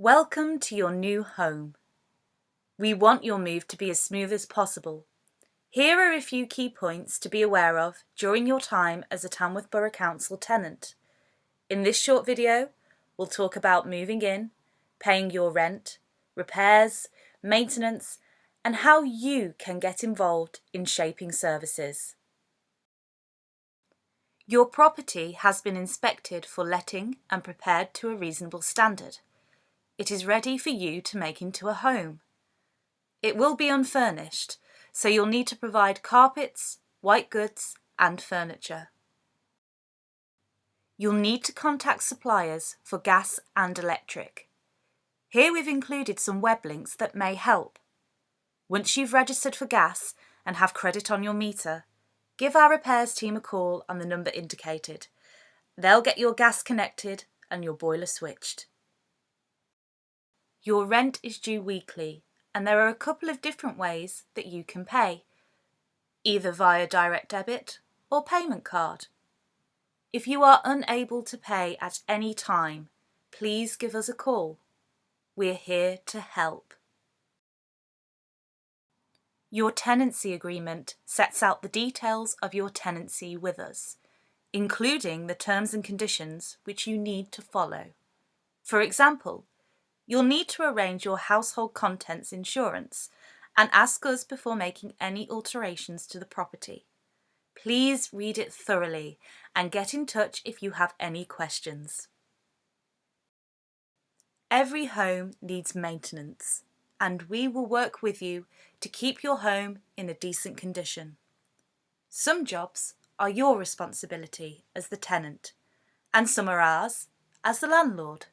Welcome to your new home. We want your move to be as smooth as possible. Here are a few key points to be aware of during your time as a Tamworth Borough Council tenant. In this short video, we'll talk about moving in, paying your rent, repairs, maintenance, and how you can get involved in shaping services. Your property has been inspected for letting and prepared to a reasonable standard. It is ready for you to make into a home. It will be unfurnished, so you'll need to provide carpets, white goods and furniture. You'll need to contact suppliers for gas and electric. Here we've included some web links that may help. Once you've registered for gas and have credit on your meter, give our repairs team a call on the number indicated. They'll get your gas connected and your boiler switched. Your rent is due weekly and there are a couple of different ways that you can pay, either via direct debit or payment card. If you are unable to pay at any time, please give us a call. We're here to help. Your tenancy agreement sets out the details of your tenancy with us, including the terms and conditions which you need to follow. For example, You'll need to arrange your household contents insurance and ask us before making any alterations to the property. Please read it thoroughly and get in touch if you have any questions. Every home needs maintenance and we will work with you to keep your home in a decent condition. Some jobs are your responsibility as the tenant and some are ours as the landlord.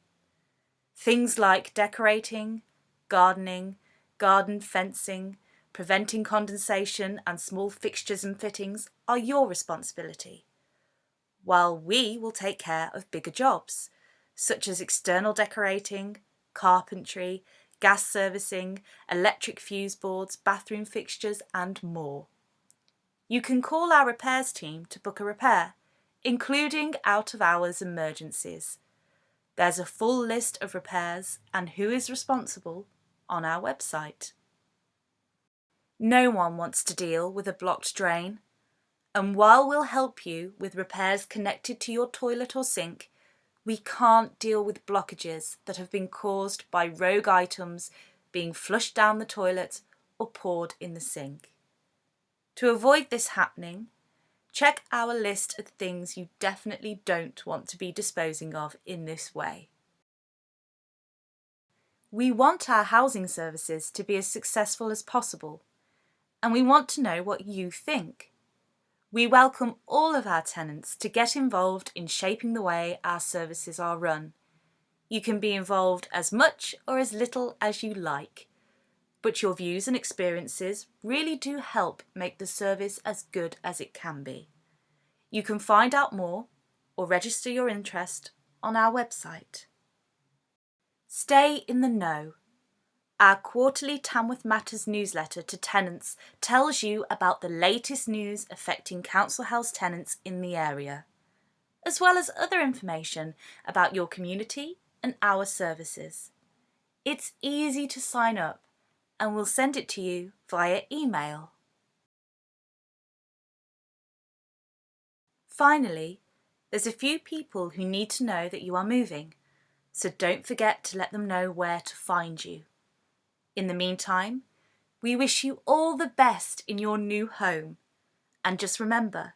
Things like decorating, gardening, garden fencing, preventing condensation and small fixtures and fittings are your responsibility, while we will take care of bigger jobs, such as external decorating, carpentry, gas servicing, electric fuse boards, bathroom fixtures and more. You can call our repairs team to book a repair, including out-of-hours emergencies, there's a full list of repairs and who is responsible on our website. No one wants to deal with a blocked drain, and while we'll help you with repairs connected to your toilet or sink, we can't deal with blockages that have been caused by rogue items being flushed down the toilet or poured in the sink. To avoid this happening, Check our list of things you definitely don't want to be disposing of in this way. We want our housing services to be as successful as possible and we want to know what you think. We welcome all of our tenants to get involved in shaping the way our services are run. You can be involved as much or as little as you like, but your views and experiences really do help make the service as good as it can be. You can find out more or register your interest on our website. Stay in the know. Our quarterly Tamworth Matters newsletter to tenants tells you about the latest news affecting council house tenants in the area, as well as other information about your community and our services. It's easy to sign up and we'll send it to you via email. Finally, there's a few people who need to know that you are moving, so don't forget to let them know where to find you. In the meantime, we wish you all the best in your new home. And just remember,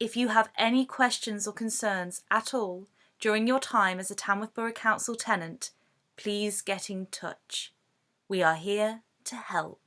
if you have any questions or concerns at all during your time as a Tamworth Borough Council tenant, please get in touch. We are here to help.